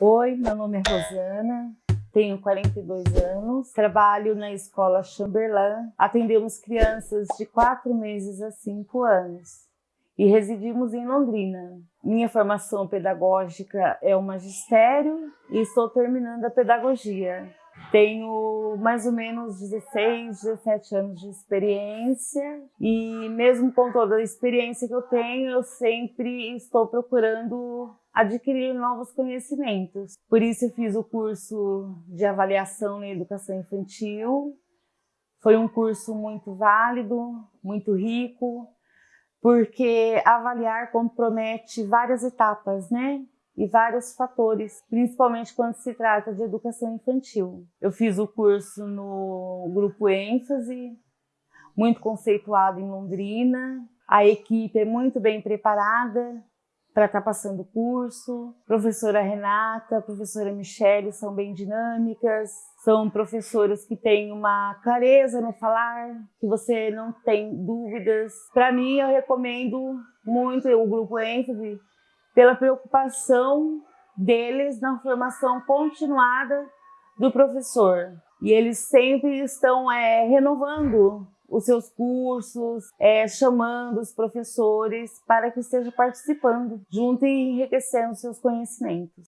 Oi, meu nome é Rosana, tenho 42 anos, trabalho na escola Chamberlain, atendemos crianças de 4 meses a 5 anos e residimos em Londrina. Minha formação pedagógica é o magistério e estou terminando a pedagogia. Tenho mais ou menos 16, 17 anos de experiência e mesmo com toda a experiência que eu tenho, eu sempre estou procurando adquirir novos conhecimentos. Por isso eu fiz o curso de avaliação em educação infantil. Foi um curso muito válido, muito rico, porque avaliar compromete várias etapas, né? e vários fatores, principalmente quando se trata de educação infantil. Eu fiz o curso no grupo ênfase, muito conceituado em Londrina. A equipe é muito bem preparada para estar tá passando o curso. Professora Renata, professora Michele são bem dinâmicas, são professoras que têm uma clareza no falar, que você não tem dúvidas. Para mim, eu recomendo muito o grupo ênfase pela preocupação deles na formação continuada do professor. E eles sempre estão é, renovando os seus cursos, é, chamando os professores para que estejam participando junto e enriquecendo seus conhecimentos.